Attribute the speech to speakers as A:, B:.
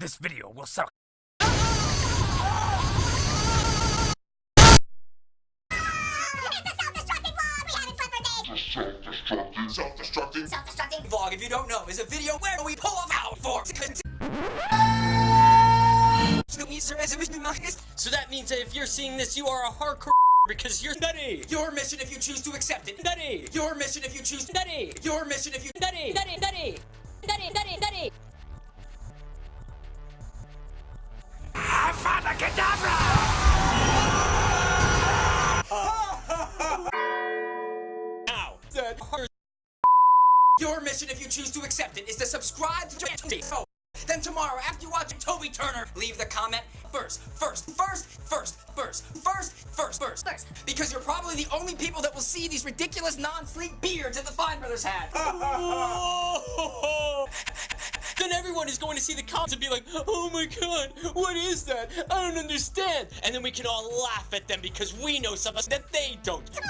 A: This video will suck.
B: It a Self-destructing. Vlog! We had a perfect day!
C: Self-destructing Self-destructing. vlog, if you don't know, is a video where we pull off out for
D: So that means that if you're seeing this, you are a hardcore because you're nutty.
C: Your mission if you choose to accept it.
D: Nutty.
C: Your mission if you choose to.
D: Nutty.
C: Your mission if you.
D: Nutty. Nutty. Nutty. Nutty.
C: Your mission if you choose to accept it is to subscribe to Toby. So, then tomorrow, after you watch Toby Turner, leave the comment first, first, first, first, first, first, first, first, first. Because you're probably the only people that will see these ridiculous non-sleek beards that the Fine Brothers had.
D: then everyone is going to see the comments and be like, oh my god, what is that? I don't understand. And then we can all laugh at them because we know something that they don't.